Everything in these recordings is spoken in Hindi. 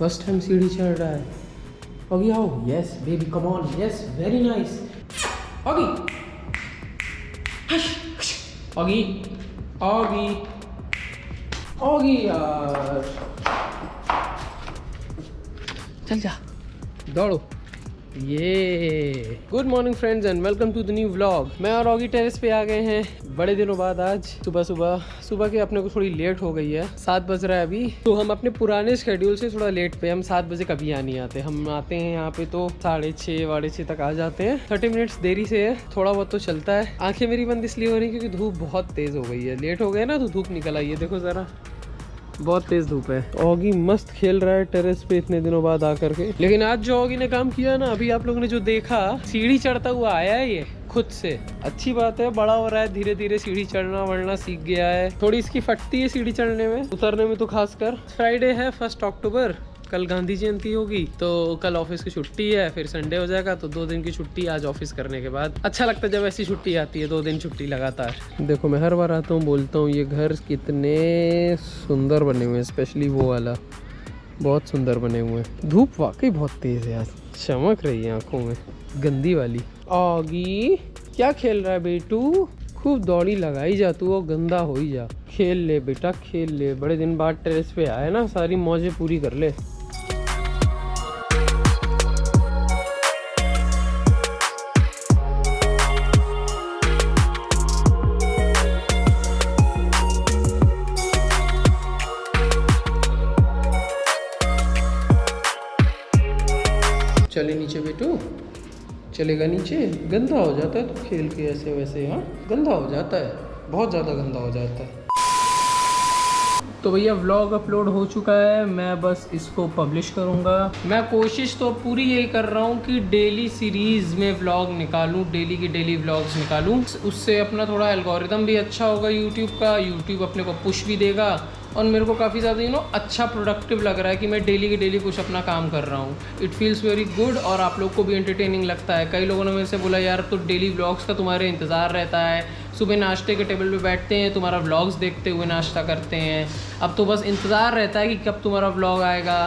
फ़र्स्ट टाइम सीढ़ी चढ़ रहा है। ओगी आओ। Yes baby come on yes very nice Oggy Oggy Oggy Oggy यार। चल जा। दौड़ो। ये। Good morning friends and welcome to the new vlog मैं और ऑगी टेरेस पे आ गए हैं। बड़े दिनों बाद आज, सुबह सुबह। सुबह के अपने को थोड़ी लेट हो गई है। सात बज रहा है अभी। तो हम अपने पुराने शेड्यूल से थोड़ा लेट पे। हम सात बजे कभी आ नहीं आते। हम आते हैं यहाँ पे तो साढ़े छः, वाढ़े छः तक आ जाते हैं। थर्टी मिनट्स देरी से है। थोड़ा बहुत तो चलता है। आँखें मेरी बंद इसलिए हो रही क्योंकि धूप बहुत तेज़ हो गई है। लेट हो गए ना तो धूप निकल आई है। देखो ज़रा। बहुत तेज धूप है। ओगी मस्त खेल रहा है टेरेस पे इतने दिनों बाद आकर के। लेकिन आज जो ओगी ने काम किया ना, अभी आप लोगों ने जो देखा, सीढ़ी चढ़ता हुआ आया है ये, खुद से। अच्छी बात है, बड़ा हो रहा है धीरे धीरे सीढ़ी चढ़ना वढ़ना सीख गया है। थोड़ी इसकी फटती है सीढ़ी चढ़ने में, उतरने में तो खासकर। फ्राइडे है फ़र्स्ट अक्टूबर कल गांधी जयंती होगी तो कल ऑफ़िस की छुट्टी है, फिर संडे हो जाएगा तो दो दिन की छुट्टी आज ऑफ़िस करने के बाद। अच्छा लगता है जब ऐसी छुट्टी आती है, दो दिन छुट्टी लगातार। देखो, मैं हर बार आता हूँ, बोलता हूँ, ये घर कितने सुंदर बने हुए हैं स्पेशली वो वाला। बहुत सुंदर बने हुए हैं। धूप वाकई बहुत तेज़ है आज चमक रही है आँखों में। गंदी वाली। आगी, क्या खेल रहा है बेटू? खूब दौड़ी लगाई जा तू और गंदा हो ही जा। खेल ले बेटा, खेल ले। बड़े दिन बाद टेरेस पे आए ना, सारी मौजें पूरी कर ले। चले नीचे बेटू चलेगा नीचे। गंदा हो जाता है तो खेल के ऐसे वैसे हाँ? गंदा हो जाता है। बहुत ज़्यादा गंदा हो जाता है। तो भैया व्लॉग अपलोड हो चुका है। मैं बस इसको पब्लिश करूँगा। मैं कोशिश तो पूरी यही कर रहा हूँ कि डेली सीरीज़ में व्लॉग निकालूँ डेली की डेली व्लॉग्स निकालूँ। उससे अपना थोड़ा एल्गोरिदम भी अच्छा होगा यूट्यूब का। यूट्यूब अपने को पुश भी देगा। और मेरे को काफ़ी ज़्यादा यू नो अच्छा प्रोडक्टिव लग रहा है कि मैं डेली के डेली कुछ अपना काम कर रहा हूँ। इट फील्स वेरी गुड और आप लोग को भी एंटरटेनिंग लगता है। कई लोगों ने मेरे से बोला, यार तो डेली व्लॉग्स का तुम्हारे इंतज़ार रहता है। सुबह नाश्ते के टेबल पे बैठते हैं, तुम्हारा व्लॉग्स देखते हुए नाश्ता करते हैं। अब तो बस इंतज़ार रहता है कि कब तुम्हारा व्लॉग आएगा।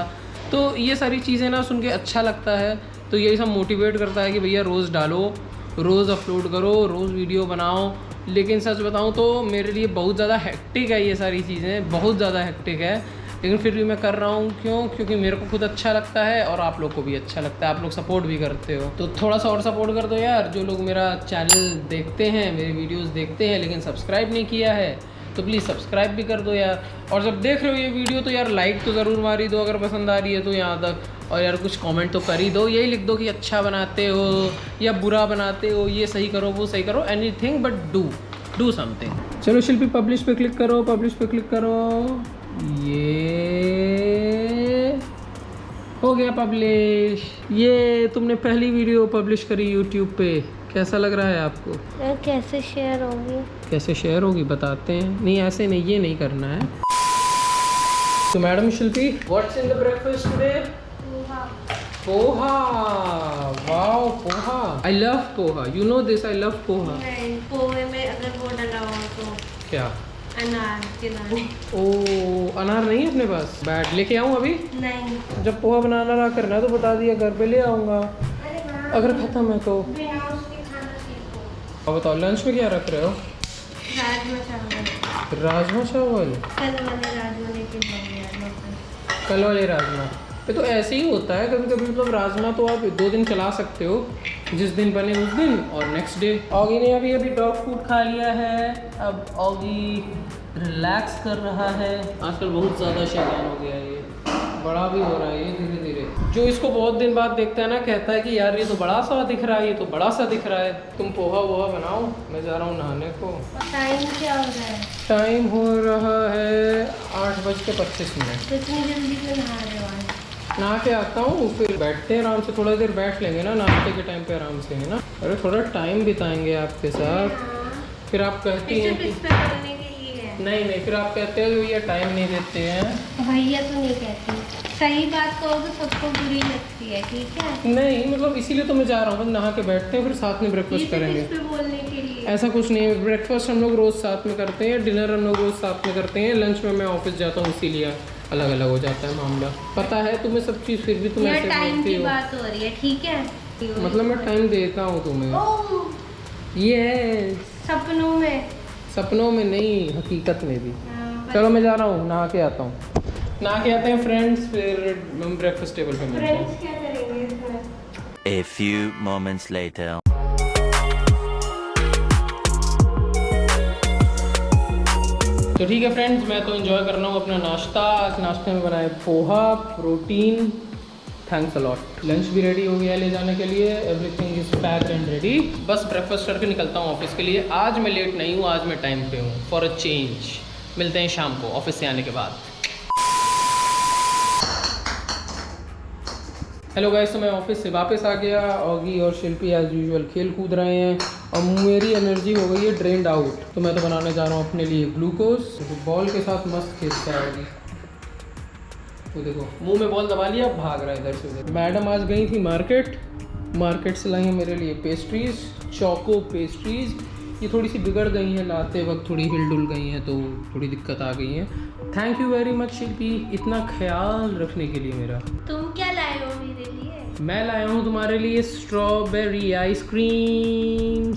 तो ये सारी चीज़ें ना सुन के अच्छा लगता है। तो यही सब मोटिवेट करता है कि भैया रोज़ डालो, रोज़ अपलोड करो, रोज़ वीडियो बनाओ। लेकिन सच बताऊँ तो मेरे लिए बहुत ज़्यादा हेक्टिक है ये सारी चीज़ें, बहुत ज़्यादा हेक्टिक है। लेकिन फिर भी मैं कर रहा हूँ, क्यों? क्योंकि मेरे को खुद अच्छा लगता है और आप लोग को भी अच्छा लगता है, आप लोग सपोर्ट भी करते हो। तो थोड़ा सा और सपोर्ट कर दो यार, जो लोग मेरा चैनल देखते हैं, मेरे वीडियोस देखते हैं, लेकिन सब्सक्राइब नहीं किया है तो प्लीज़ सब्सक्राइब भी कर दो यार। और जब देख रहे हो ये वीडियो तो यार लाइक तो ज़रूर मारी दो, अगर पसंद आ रही है तो यहाँ तक। और यार कुछ कमेंट तो कर ही दो यही लिख दो कि अच्छा बनाते हो या बुरा बनाते हो ये सही करो वो सही करो anything but do do something चलो शिल्पी पब्लिश पे क्लिक करो पब्लिश पे क्लिक करो। ये हो गया पब्लिश ये तुमने पहली वीडियो पब्लिश करी यूट्यूब पे। कैसा लग रहा है आपको? कैसे शेयर होगी? कैसे शेयर होगी बताते हैं। नहीं ऐसे नहीं ये नहीं करना है। तो madam Shilpi what's in the breakfast today poha. Wow poha. I love poha. You know this I love poha. नहीं पोहे में अगर वो डला हो तो क्या? अनार ओ अनार नहीं है अपने पास? बैट लेके आऊँ अभी? नहीं। जब पोहा बनाना रहा करना तो बता दिया घर पे ले आऊँगा। अगर ख़त्म है तो। अब बताओ लंच में क्या रख रहे हो? राजमा चावल। राजमा चावल? कल वाले राजमा कल वाले राजमा। ये तो ऐसे ही होता है कभी कभी मतलब राजमा तो आप दो दिन चला सकते हो जिस दिन बने उस दिन और नेक्स्ट डे ऑगी ने अभी अभी डॉग फ़ूड खा लिया है अब ऑगी रिलैक्स कर रहा है। आजकल बहुत ज़्यादा शैतान हो गया है ये। बड़ा भी हो रहा है ये धीरे धीरे जो इसको बहुत दिन बाद देखता है ना कहता है कि यार ये तो बड़ा सा दिख रहा है ये तो बड़ा सा दिख रहा है। तुम पोहा वोहा बनाओ मैं जा रहा हूँ नहाने को। टाइम क्या हो रहा है? टाइम हो रहा है आठ बज के पच्चीस मिनट। इतनी जल्दी क्यों नहा रहे हो नहा के आता हूँ फिर बैठते हैं आराम से थोड़ा देर बैठ लेंगे ना नाश्ते के टाइम पे आराम से है ना? अरे थोड़ा टाइम बिताएँगे आपके साथ। फिर आप कहती हैं कि नहीं नहीं फिर आप कहते हो ये टाइम नहीं देते हैं। भैया तो नहीं कहती। सही बात कहोगे सबको बुरी लगती है ठीक है? नहीं मतलब इसीलिए तो मैं जा रहा हूँ नहा के बैठते हैं फिर साथ में ब्रेकफास्ट करेंगे। पे बोलने के लिए। ऐसा कुछ नहीं है ब्रेकफास्ट हम लोग रोज़ साथ में करते हैं डिनर हम लोग रोज़ साथ में करते हैं लंच में मैं ऑफ़िस जाता हूँ इसीलिए। अलग अलग हो जाता है मामला। पता है तुम्हें सब चीज़ फिर भी तुम ऐसे टाइम की हो। बात हो रही है ठीक है? मतलब मैं टाइम देता हूँ तुम्हें। ओह, ये सपनों में। सपनों में नहीं हकीकत में भी। हाँ, चलो मैं जा रहा हूँ नहा के आता हूँ। नहा के आते हैं फ्रेंड्स फिर ब्रेकफास्ट टेबल पे मिलते हैं। फ्रेंड्स क्या करेंगे इसमें? A few moments later. तो ठीक है फ्रेंड्स मैं तो इन्जॉय कर रहा हूँ अपना नाश्ता। आज नाश्ते में बनाए poha protein thanks a lot lunch भी रेडी हो गया है ले जाने के लिए। Everything is pack and ready बस ब्रेकफास्ट करके निकलता हूँ ऑफ़िस के लिए। आज मैं लेट नहीं हूँ, आज मैं टाइम पे हूँ फॉर अ चेंज मिलते हैं शाम को ऑफ़िस से आने के बाद। हेलो गाइस तो मैं ऑफ़िस से वापस आ गया। ऑगी और शिल्पी एज यूजुअल खेल कूद रहे हैं। और मेरी एनर्जी हो गई है ड्रेंड आउट तो मैं तो बनाने जा रहा हूँ अपने लिए ग्लूकोज तो बॉल के साथ मस्त खेलता है वो देखो, मुँह में बॉल दबा लिया, भाग रहा है इधर से उधर। मैडम आज गई थी मार्केट मार्केट से लाई हैं मेरे लिए पेस्ट्रीज चौको पेस्ट्रीज ये थोड़ी सी बिगड़ गई हैं, लाते वक्त थोड़ी हिल डुल गई हैं तो थोड़ी दिक्कत आ गई है। Thank you very much Shilpi इतना ख्याल रखने के लिए मेरा। तुम क्या मेरे लिए। मैं लाया हूँ तुम्हारे लिए स्ट्रॉबेरी आइसक्रीम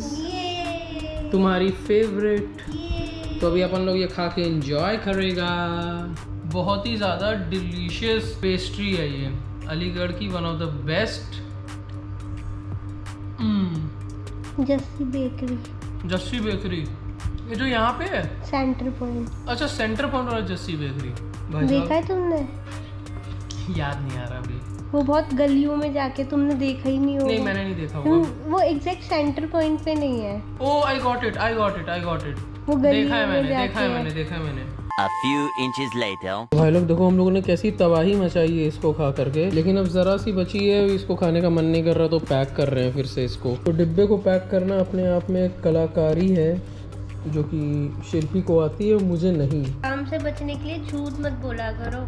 तुम्हारी फेवरेट तो अभी अपन लोग ये खा के एंजॉय करेगा। बहुत ही ज़्यादा डिलीशियस पेस्ट्री है ये। अलीगढ़ की one of the best Jassi bakery Jassi bakery ये जो यहाँ पे है? सेंटर पॉइंट अच्छा सेंटर पॉइंट वाला जस्सी बेकरी देखा है तुमने? याद नहीं आ रहा। वो बहुत गलियों में जाके तुमने देखा ही नहीं होगा। नहीं मैंने नहीं देखा होगा वो एग्जैक्ट सेंटर पॉइंट पे नहीं है। ओ I got it I got it I got it वो गलियों देखा है में मैंने जाके देखा है है। मैंने देखा है मैंने। A few inches later. भाई लोग देखो हम लोगों ने कैसी तबाही मचाई है इसको खा करके। लेकिन अब ज़रा सी बची है इसको खाने का मन नहीं कर रहा तो पैक कर रहे हैं फिर से इसको। तो डिब्बे को पैक करना अपने आप में एक कलाकारी है जो कि शिल्पी को आती है मुझे नहीं। काम से बचने के लिए झूठ मत बोला करो।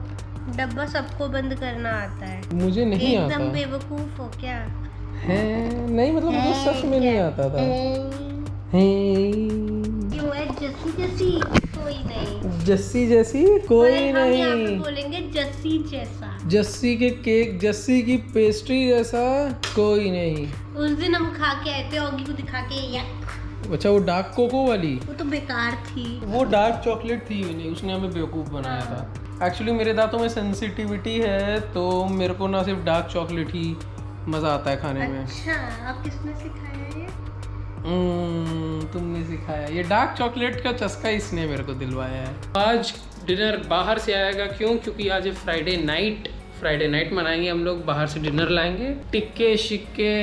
डब्बा सबको बंद करना आता है। मुझे नहीं आता। एकदम बेवकूफ़ हो क्या? है नहीं मतलब मुझे सच में नहीं आता था। है। जस्सी जस्सी कोई नहीं। जस्सी जैसी? कोई नहीं। बोलेंगे जस्सी जैसा। जस्सी के केक जस्सी की पेस्ट्री जैसा? कोई नहीं। उस दिन हम खा के आए थे ऑगी को दिखा के यक अच्छा वो डार्क कोको वाली? वो तो बेकार थी। वो डार्क चॉकलेट थी नहीं उसने हमें बेवकूफ़ बनाया था। एक्चुअली मेरे दांतों में सेंसिटिविटी है तो मेरे को ना सिर्फ़ डार्क चॉकलेट ही मज़ा आता है खाने में। अच्छा अब किसने सिखाया ये? हम्म, तुमने सिखाया। ये डार्क चॉकलेट का चस्का इसने मेरे को दिलवाया है। आज डिनर बाहर से आएगा क्यों? क्योंकि आज है फ्राइडे नाइट फ्राइडे नाइट मनाएँगे हम लोग बाहर से डिनर लाएँगे। टिक्के शिक्के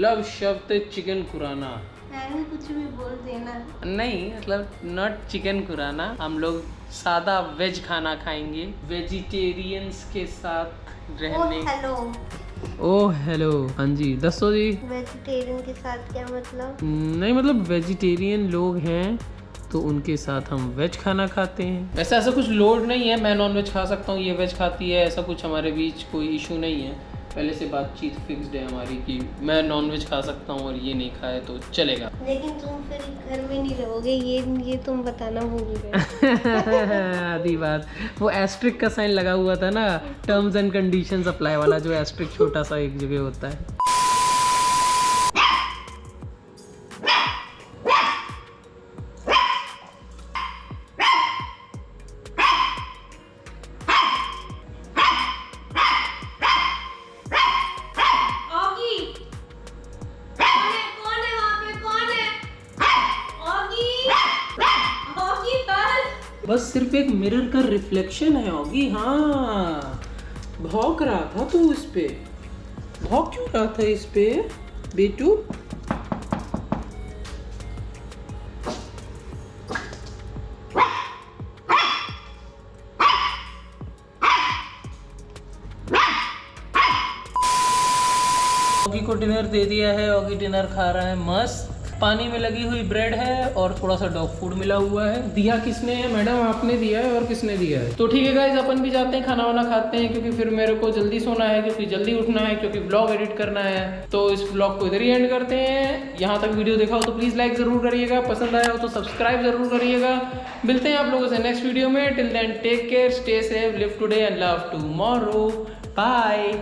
लव शब्द चिकन कुराना। कुछ भी बोल देना। नहीं मतलब नॉट चिकन कुराना हम लोग सादा वेज खाना खाएँगे। वेजिटेरियंस के साथ ओ रहने। हेलो ओ हेलो हाँ जी दसो जी। वेजिटेरियन के साथ क्या मतलब? नहीं मतलब वेजिटेरियन लोग हैं तो उनके साथ हम वेज खाना खाते हैं। वैसे ऐसा कुछ लोड नहीं है मैं नॉन वेज खा सकता हूँ ये वेज खाती है ऐसा कुछ हमारे बीच कोई इशू नहीं है। पहले से बातचीत फिक्स्ड है हमारी कि मैं नॉनवेज खा सकता हूँ और ये नहीं खाए तो चलेगा। लेकिन तुम फिर घर में नहीं रहोगे ये ये तुम बताना भूल गए। आधी बात। वो एस्ट्रिक का साइन लगा हुआ था ना टर्म्स एंड कंडीशन अप्लाई वाला जो एस्ट्रिक छोटा सा एक जगह होता है। बस सिर्फ़ एक मिरर का रिफ्लेक्शन है होगी हाँ। भौंक रहा था तू इस पे। भौंक क्यों रहा था इस पे, बेटू? ऑगी को डिनर दे दिया है ऑगी डिनर खा रहा है, मस्त। पानी में लगी हुई ब्रेड है और थोड़ा सा डॉग फ़ूड मिला हुआ है। दिया किसने? है मैडम, आपने दिया है और किसने दिया है? तो ठीक है गाइज़ अपन भी जाते हैं खाना वाना खाते हैं, क्योंकि फिर मेरे को जल्दी सोना है, क्योंकि जल्दी उठना है, क्योंकि ब्लॉग एडिट करना है। तो इस ब्लॉग को इधर ही एंड करते हैं। यहाँ तक वीडियो देखा हो तो प्लीज़ लाइक ज़रूर करिएगा। पसंद आया हो तो सब्सक्राइब ज़रूर करिएगा। मिलते हैं आप लोगों से नेक्स्ट वीडियो में। Till then take care stay safe live today and love too bye